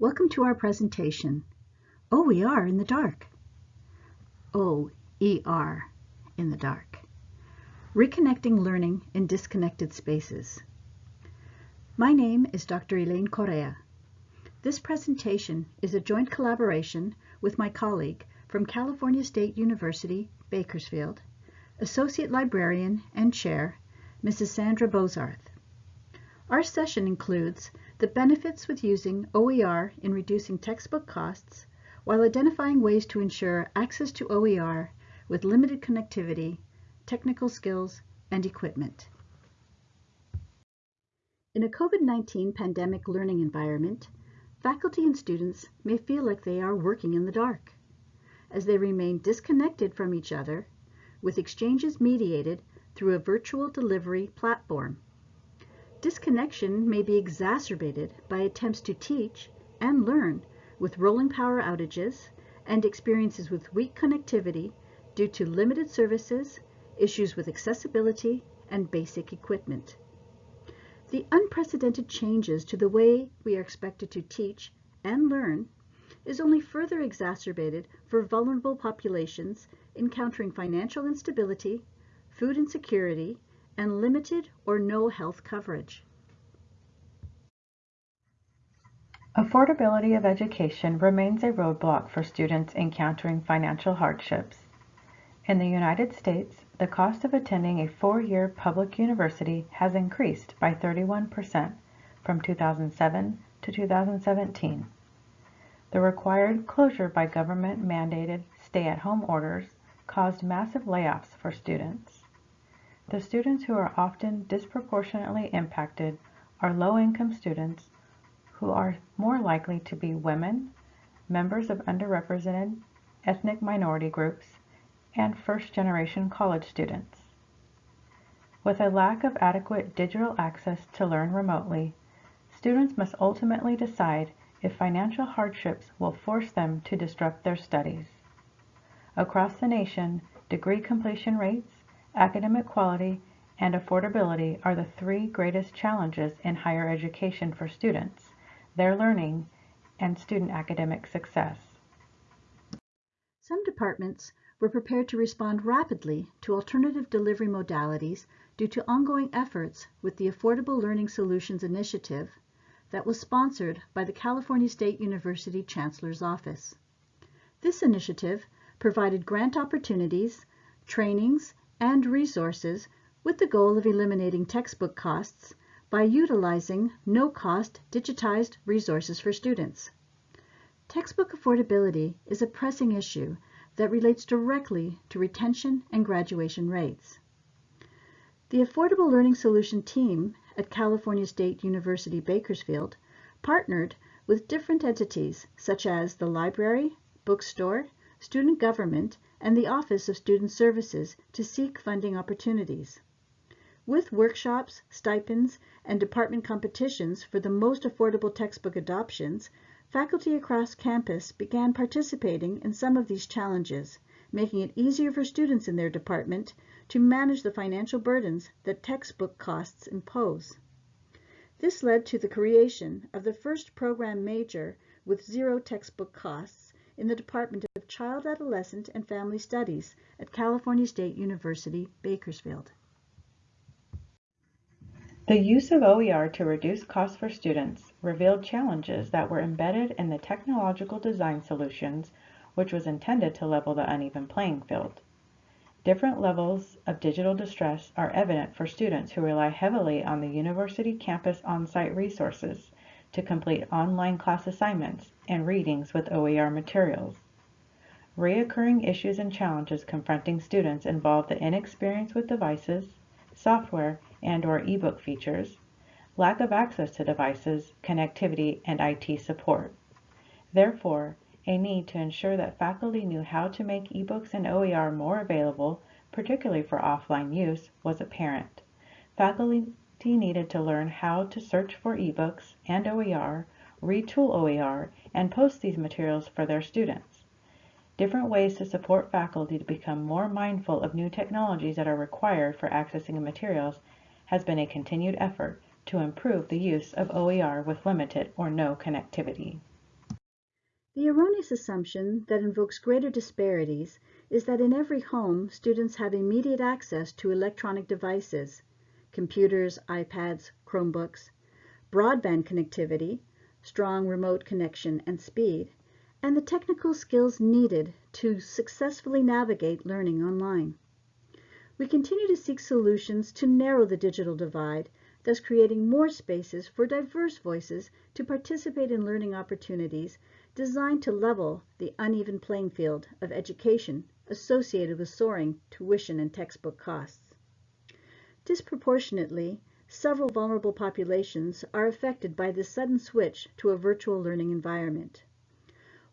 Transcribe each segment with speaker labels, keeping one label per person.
Speaker 1: Welcome to our presentation, oh, OER in the Dark. Oh, O-E-R in the dark. Reconnecting learning in disconnected spaces. My name is Dr. Elaine Correa. This presentation is a joint collaboration with my colleague from California State University, Bakersfield, Associate Librarian and Chair, Mrs. Sandra Bozarth. Our session includes the benefits with using OER in reducing textbook costs while identifying ways to ensure access to OER with limited connectivity, technical skills, and equipment. In a COVID-19 pandemic learning environment, faculty and students may feel like they are working in the dark, as they remain disconnected from each other, with exchanges mediated through a virtual delivery platform. Disconnection may be exacerbated by attempts to teach and learn with rolling power outages and experiences with weak connectivity due to limited services, issues with accessibility, and basic equipment. The unprecedented changes to the way we are expected to teach and learn is only further exacerbated for vulnerable populations encountering financial instability, food insecurity, and limited or no health coverage.
Speaker 2: Affordability of education remains a roadblock for students encountering financial hardships. In the United States, the cost of attending a four-year public university has increased by 31% from 2007 to 2017. The required closure by government-mandated stay-at-home orders caused massive layoffs for students. The students who are often disproportionately impacted are low-income students who are more likely to be women, members of underrepresented ethnic minority groups, and first-generation college students. With a lack of adequate digital access to learn remotely, students must ultimately decide if financial hardships will force them to disrupt their studies. Across the nation, degree completion rates, academic quality, and affordability are the three greatest challenges in higher education for students, their learning, and student academic success.
Speaker 1: Some departments were prepared to respond rapidly to alternative delivery modalities due to ongoing efforts with the Affordable Learning Solutions Initiative that was sponsored by the California State University Chancellor's Office. This initiative provided grant opportunities, trainings, and resources with the goal of eliminating textbook costs by utilizing no-cost digitized resources for students. Textbook affordability is a pressing issue that relates directly to retention and graduation rates. The Affordable Learning Solution team at California State University Bakersfield partnered with different entities such as the library, bookstore, student government, and the Office of Student Services to seek funding opportunities. With workshops, stipends, and department competitions for the most affordable textbook adoptions, faculty across campus began participating in some of these challenges, making it easier for students in their department to manage the financial burdens that textbook costs impose. This led to the creation of the first program major with zero textbook costs in the Department of Child, Adolescent, and Family Studies at California State University, Bakersfield.
Speaker 2: The use of OER to reduce costs for students revealed challenges that were embedded in the technological design solutions which was intended to level the uneven playing field. Different levels of digital distress are evident for students who rely heavily on the university campus on-site resources to complete online class assignments and readings with OER materials. Reoccurring issues and challenges confronting students involve the inexperience with devices, software, and or ebook features, lack of access to devices, connectivity, and IT support. Therefore, a need to ensure that faculty knew how to make ebooks and OER more available, particularly for offline use, was apparent. Faculty needed to learn how to search for ebooks and OER, retool OER, and post these materials for their students. Different ways to support faculty to become more mindful of new technologies that are required for accessing materials has been a continued effort to improve the use of OER with limited or no connectivity.
Speaker 1: The erroneous assumption that invokes greater disparities is that in every home, students have immediate access to electronic devices, computers, iPads, Chromebooks, broadband connectivity, strong remote connection and speed, and the technical skills needed to successfully navigate learning online. We continue to seek solutions to narrow the digital divide, thus creating more spaces for diverse voices to participate in learning opportunities designed to level the uneven playing field of education associated with soaring tuition and textbook costs. Disproportionately, several vulnerable populations are affected by this sudden switch to a virtual learning environment.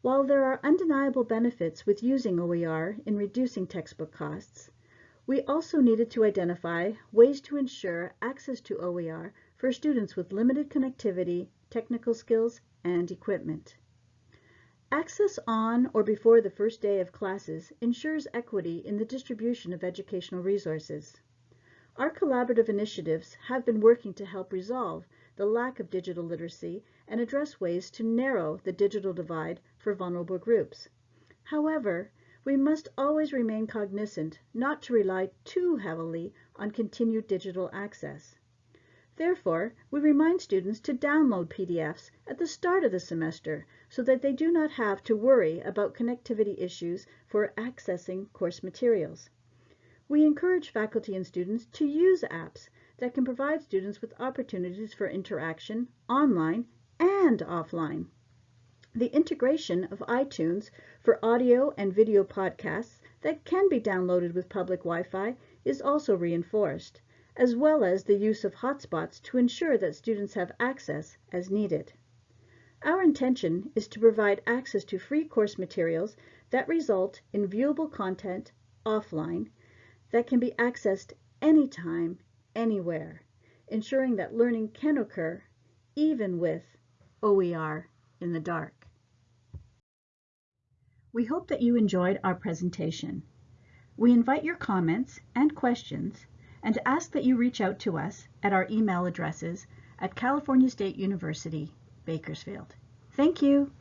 Speaker 1: While there are undeniable benefits with using OER in reducing textbook costs, we also needed to identify ways to ensure access to OER for students with limited connectivity, technical skills, and equipment. Access on or before the first day of classes ensures equity in the distribution of educational resources. Our collaborative initiatives have been working to help resolve the lack of digital literacy and address ways to narrow the digital divide for vulnerable groups. However, we must always remain cognizant not to rely too heavily on continued digital access. Therefore, we remind students to download PDFs at the start of the semester so that they do not have to worry about connectivity issues for accessing course materials. We encourage faculty and students to use apps that can provide students with opportunities for interaction online and offline. The integration of iTunes for audio and video podcasts that can be downloaded with public Wi-Fi is also reinforced as well as the use of hotspots to ensure that students have access as needed. Our intention is to provide access to free course materials that result in viewable content offline that can be accessed anytime, anywhere, ensuring that learning can occur even with OER in the dark. We hope that you enjoyed our presentation. We invite your comments and questions and ask that you reach out to us at our email addresses at California State University, Bakersfield. Thank you.